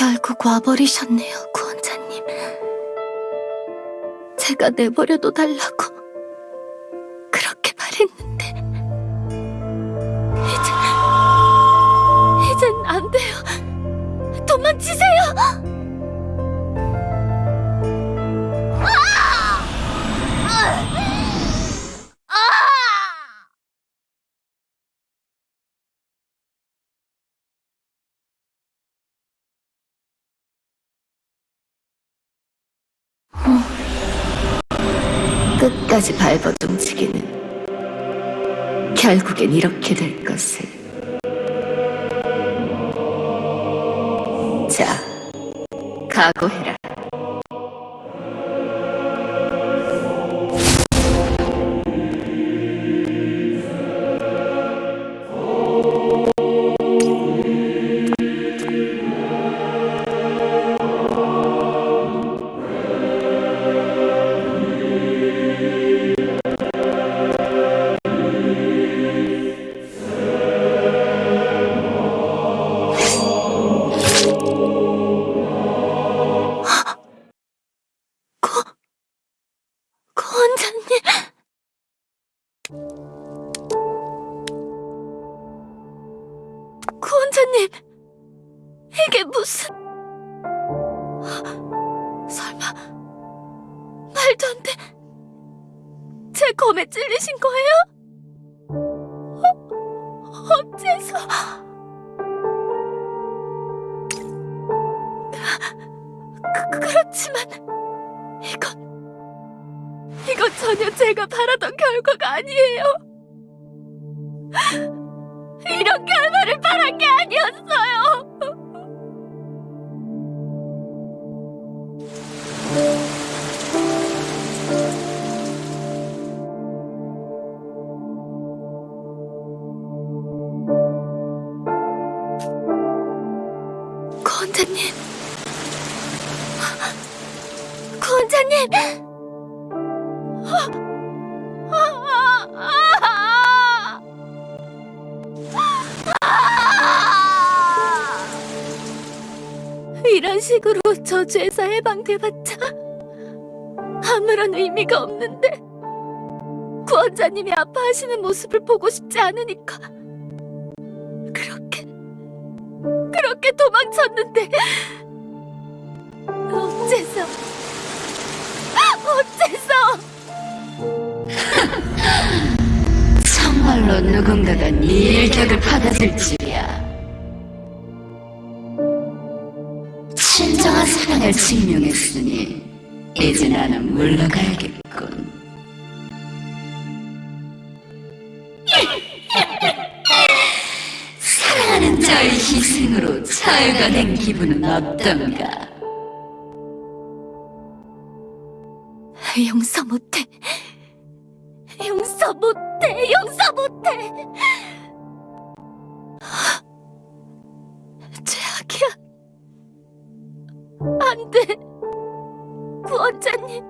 훅 와버리셨네요, 구원자님. 제가 내버려둬 달라고 끝까지 움직이는 결국엔 이렇게 될 것을. 자 각오해라 구원자님 이게 무슨 설마 말도 안 돼. 제 검에 찔리신 거예요? 어, 어째서? 그, 그렇지만 이건 이건 전혀 제가 바라던 결과가 아니에요. 이런 결과를 바란 게 아니었어요. 구원자님. 구원자님! 이런 식으로 저주에서 해방돼봤자 아무런 의미가 없는데 구원자님이 아파하시는 모습을 보고 싶지 않으니까 그렇게 그렇게 도망쳤는데 어째서 어째서! 정말로 누군가가 네 일격을 줄 사랑을 증명했으니 이제 나는 물러가야겠군. 사랑하는 자의 희생으로 자유가 된 기분은 어떤가? 용서 못해 용서 못해 용서 못해 돼 구원자님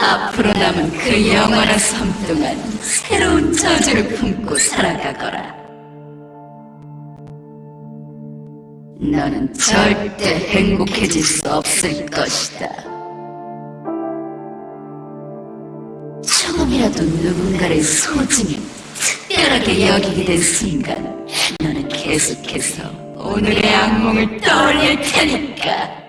앞으로 남은 그 영원한 삶 동안 새로운 저주를 품고 살아가거라. 너는 절대 행복해질 수 없을 것이다. 조금이라도 누군가를 소중히 특별하게 여기게 된 순간 너는 계속해서 오늘의 악몽을 떠올릴 테니까.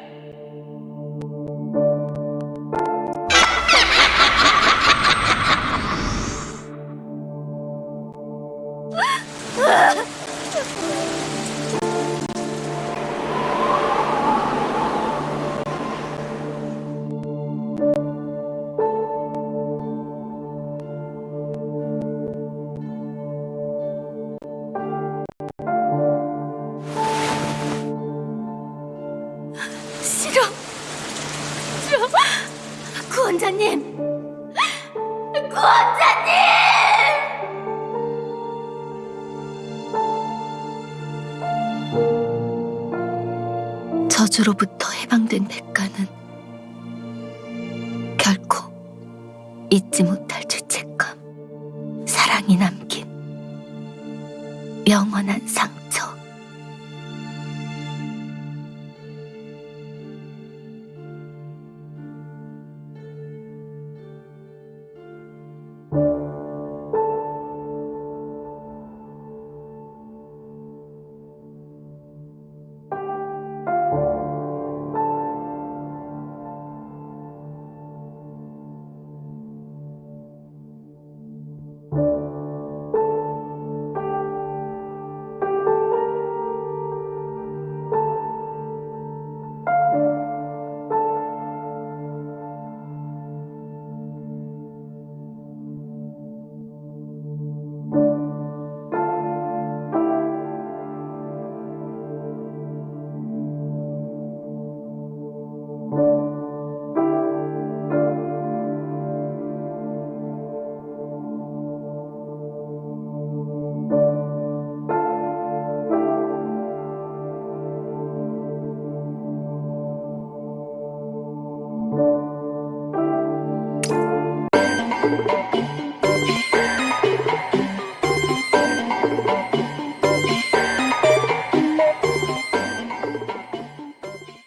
저주로부터 해방된 백가는 결코 잊지 못할 죄책감, 사랑이 남다.